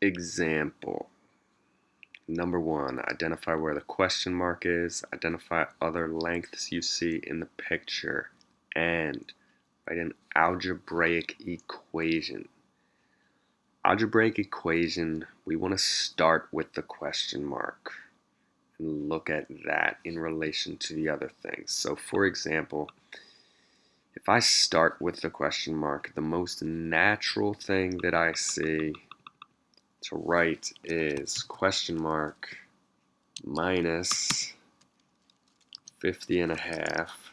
example. Number one, identify where the question mark is, identify other lengths you see in the picture, and write an algebraic equation. Algebraic equation, we want to start with the question mark and look at that in relation to the other things. So for example, if I start with the question mark, the most natural thing that I see to write is question mark minus 50 and a half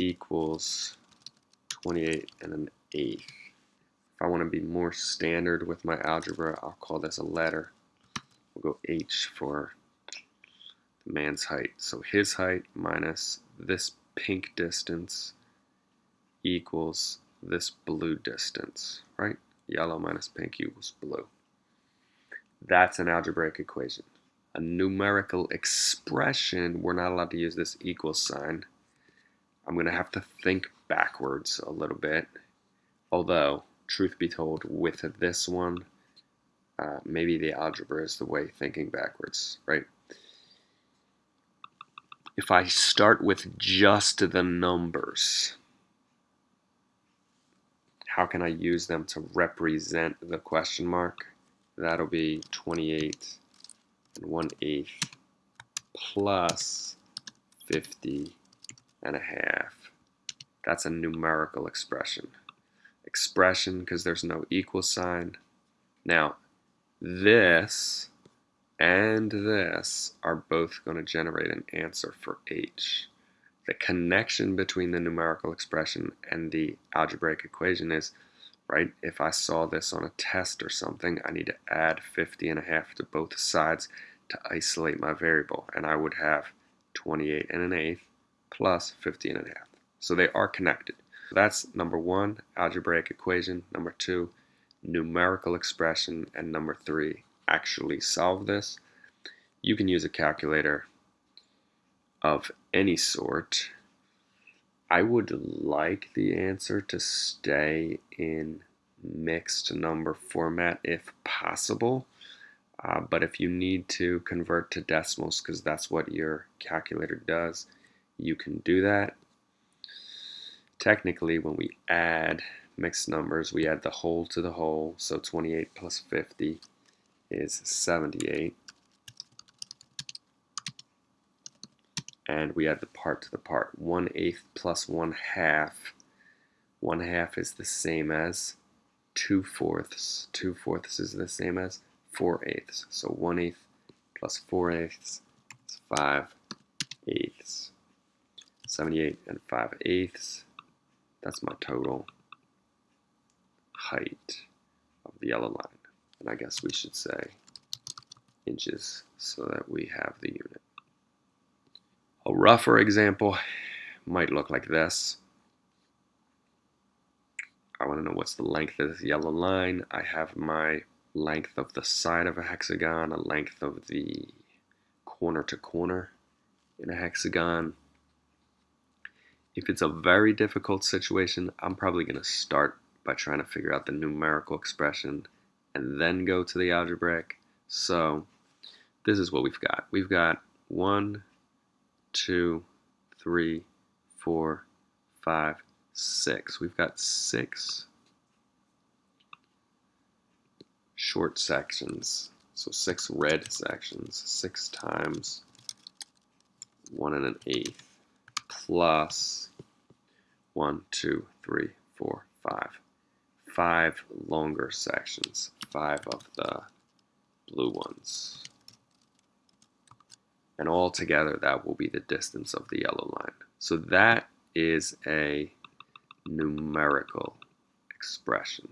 equals 28 and an eighth. If I want to be more standard with my algebra, I'll call this a letter. We'll go H for the man's height. So his height minus this pink distance equals this blue distance, right? Yellow minus pink equals blue. That's an algebraic equation. A numerical expression, we're not allowed to use this equal sign. I'm going to have to think backwards a little bit. Although, truth be told, with this one, uh, maybe the algebra is the way thinking backwards, right? If I start with just the numbers, how can I use them to represent the question mark? That'll be 28 and 1 eighth plus 50 and a half. That's a numerical expression. Expression because there's no equal sign. Now, this and this are both going to generate an answer for h the connection between the numerical expression and the algebraic equation is, right, if I saw this on a test or something, I need to add 50 and a half to both sides to isolate my variable, and I would have 28 and an eighth plus 50 and a half. So they are connected. That's number one, algebraic equation. Number two, numerical expression. And number three, actually solve this. You can use a calculator of any sort, I would like the answer to stay in mixed number format if possible. Uh, but if you need to convert to decimals because that's what your calculator does, you can do that. Technically, when we add mixed numbers, we add the whole to the whole. So 28 plus 50 is 78. And we add the part to the part. 1 eighth plus 1 half. 1 half is the same as 2 fourths. 2 fourths is the same as 4 eighths. So 1 eighth plus 4 eighths is 5 eighths. 78 and 5 eighths. That's my total height of the yellow line. And I guess we should say inches so that we have the unit. A rougher example might look like this. I want to know what's the length of this yellow line. I have my length of the side of a hexagon, a length of the corner to corner in a hexagon. If it's a very difficult situation, I'm probably going to start by trying to figure out the numerical expression and then go to the algebraic. So this is what we've got. We've got one, two, three, four, five, six. We've got six short sections. So six red sections, six times one and an eighth, plus one, two, three, four, five. Five longer sections, five of the blue ones and all together that will be the distance of the yellow line. So that is a numerical expression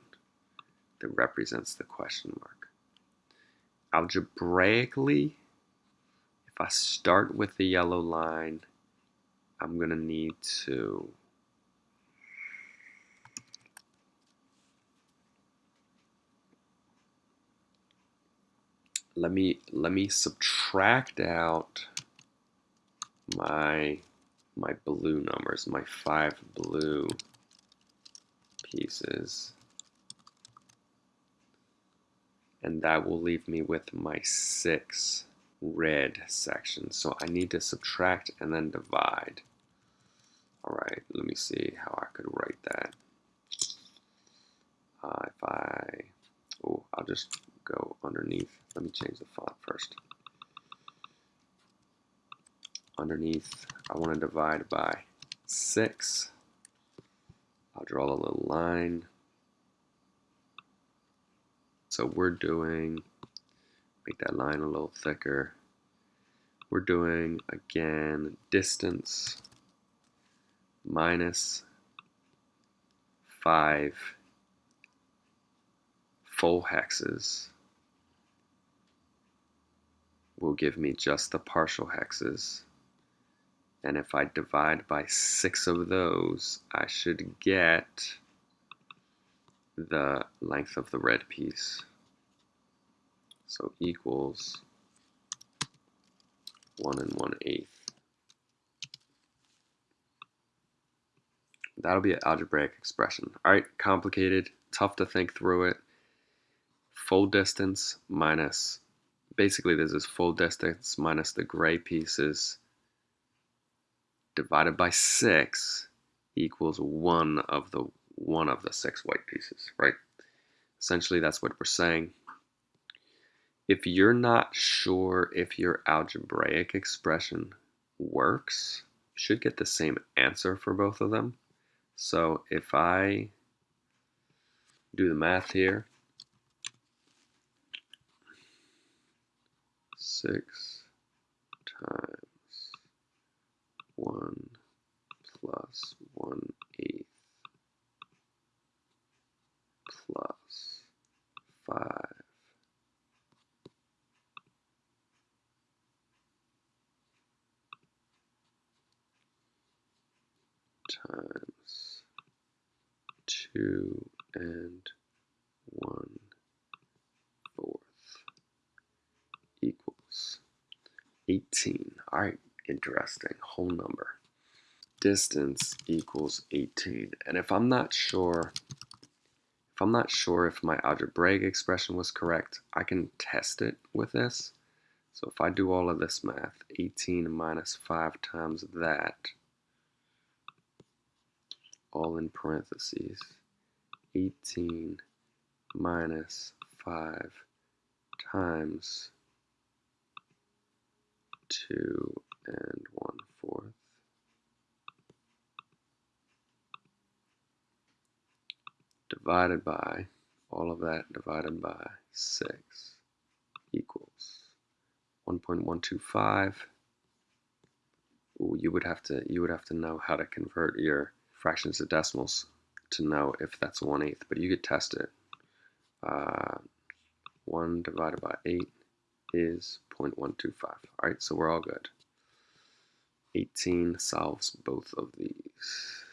that represents the question mark. Algebraically, if I start with the yellow line, I'm going to need to let me let me subtract out my my blue numbers, my five blue pieces. and that will leave me with my 6 red sections. So I need to subtract and then divide. All right, let me see how I could write that. Uh, if I, oh, I'll just underneath. Let me change the font first. Underneath, I want to divide by 6. I'll draw a little line. So we're doing, make that line a little thicker. We're doing, again, distance minus 5 full hexes will give me just the partial hexes. And if I divide by 6 of those, I should get the length of the red piece. So equals 1 and 1 eighth. That'll be an algebraic expression. All right, complicated, tough to think through it. Full distance minus, basically this is full distance minus the gray pieces divided by 6 equals one of the one of the six white pieces, right? Essentially, that's what we're saying. If you're not sure if your algebraic expression works, you should get the same answer for both of them. So if I do the math here, 6 times 1 plus 1 eighth plus 5 times 2 and 1 fourth equals 18. All right, interesting. Whole number. Distance equals 18. And if I'm not sure if I'm not sure if my algebraic expression was correct, I can test it with this. So if I do all of this math, 18 minus 5 times that, all in parentheses, 18 minus 5 times 2 and 1 fourth divided by, all of that divided by 6 equals 1.125. Ooh, you would have to you would have to know how to convert your fractions to decimals to know if that's 1 eighth, but you could test it. Uh, 1 divided by 8 is 0.125. All right, so we're all good. 18 solves both of these.